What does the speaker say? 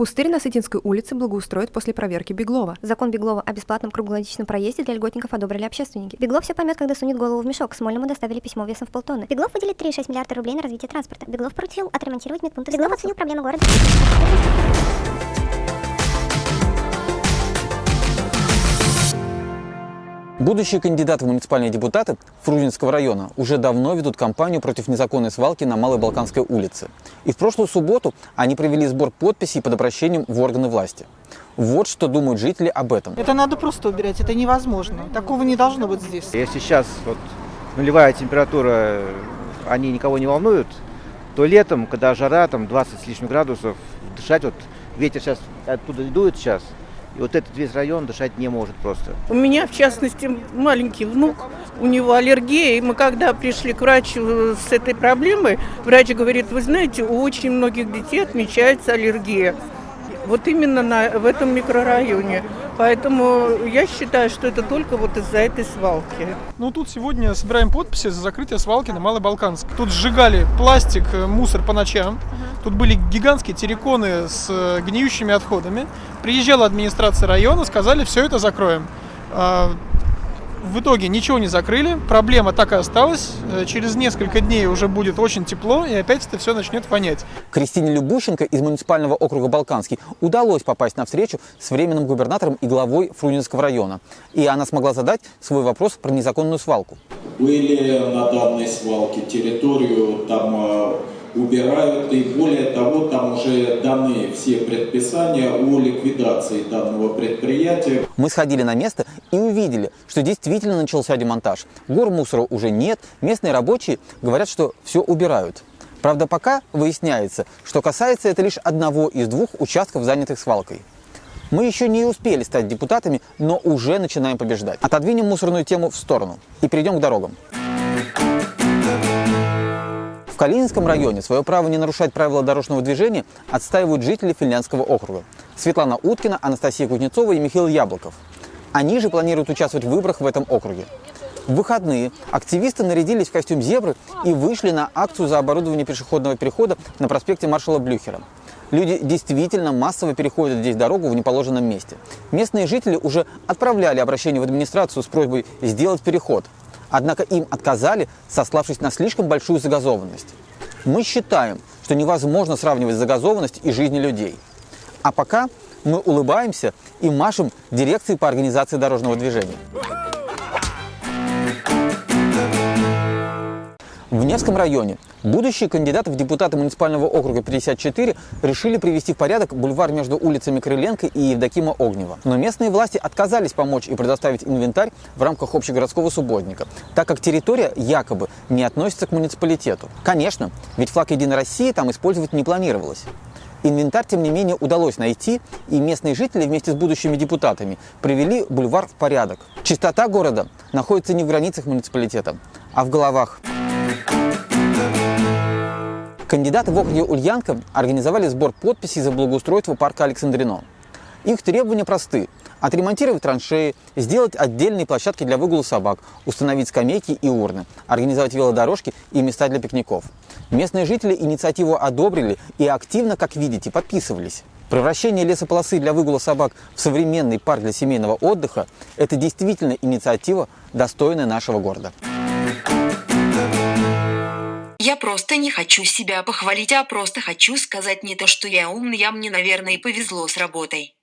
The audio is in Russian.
Пустырь на Сытинской улице благоустроят после проверки Беглова. Закон Беглова о бесплатном круглогодичном проезде для льготников одобрили общественники. Беглов все поймет, когда сунет голову в мешок. Смольному доставили письмо весом в полтонны. Беглов выделит 3,6 миллиарда рублей на развитие транспорта. Беглов поручил отремонтировать медпункты. Беглов оценил проблемы города. Будущие кандидаты в муниципальные депутаты Фрунзенского района уже давно ведут кампанию против незаконной свалки на Малой Балканской улице. И в прошлую субботу они провели сбор подписей под обращением в органы власти. Вот что думают жители об этом. Это надо просто убирать, это невозможно. Такого не должно быть здесь. Если сейчас вот нулевая температура, они никого не волнуют, то летом, когда жара, там 20 с лишним градусов, дышать, вот ветер сейчас оттуда дует сейчас, и вот этот весь район дышать не может просто. У меня, в частности, маленький внук, у него аллергия, и мы когда пришли к врачу с этой проблемой, врач говорит, вы знаете, у очень многих детей отмечается аллергия. Вот именно на, в этом микрорайоне. Поэтому я считаю, что это только вот из-за этой свалки. Ну, тут сегодня собираем подписи за закрытие свалки на Малой Балканск. Тут сжигали пластик, э, мусор по ночам. Тут были гигантские терриконы с э, гниющими отходами. Приезжала администрация района, сказали, все это закроем. В итоге ничего не закрыли, проблема так и осталась. Э, через несколько дней уже будет очень тепло, и опять это все начнет вонять. Кристине Любущенко из муниципального округа Балканский удалось попасть на встречу с временным губернатором и главой Фрунзенского района. И она смогла задать свой вопрос про незаконную свалку. Были на данной свалке территорию, там э, убирают. И более того, там уже даны все предписания о ликвидации данного предприятия. Мы сходили на место и увидели, что действительно начался демонтаж. Гор мусора уже нет, местные рабочие говорят, что все убирают. Правда, пока выясняется, что касается это лишь одного из двух участков, занятых свалкой. Мы еще не успели стать депутатами, но уже начинаем побеждать. Отодвинем мусорную тему в сторону и перейдем к дорогам. Калининском районе свое право не нарушать правила дорожного движения отстаивают жители Финляндского округа. Светлана Уткина, Анастасия Кузнецова и Михаил Яблоков. Они же планируют участвовать в выборах в этом округе. В выходные активисты нарядились в костюм зебры и вышли на акцию за оборудование пешеходного перехода на проспекте маршала Блюхера. Люди действительно массово переходят здесь дорогу в неположенном месте. Местные жители уже отправляли обращение в администрацию с просьбой сделать переход – Однако им отказали, сославшись на слишком большую загазованность. Мы считаем, что невозможно сравнивать загазованность и жизни людей. А пока мы улыбаемся и машем дирекции по организации дорожного движения. В Невском районе будущие кандидаты в депутаты муниципального округа 54 решили привести в порядок бульвар между улицами Крыленко и Евдокима Огнева. Но местные власти отказались помочь и предоставить инвентарь в рамках общегородского субботника, так как территория якобы не относится к муниципалитету. Конечно, ведь флаг Единой России там использовать не планировалось. Инвентарь, тем не менее, удалось найти, и местные жители вместе с будущими депутатами привели бульвар в порядок. Чистота города находится не в границах муниципалитета, а в головах. Кандидаты в округе Ульянка организовали сбор подписей за благоустройство парка Александрино. Их требования просты. Отремонтировать траншеи, сделать отдельные площадки для выгула собак, установить скамейки и урны, организовать велодорожки и места для пикников. Местные жители инициативу одобрили и активно, как видите, подписывались. Превращение лесополосы для выгула собак в современный парк для семейного отдыха – это действительно инициатива, достойная нашего города. Я просто не хочу себя похвалить, а просто хочу сказать не то, что я умный, а мне, наверное, повезло с работой.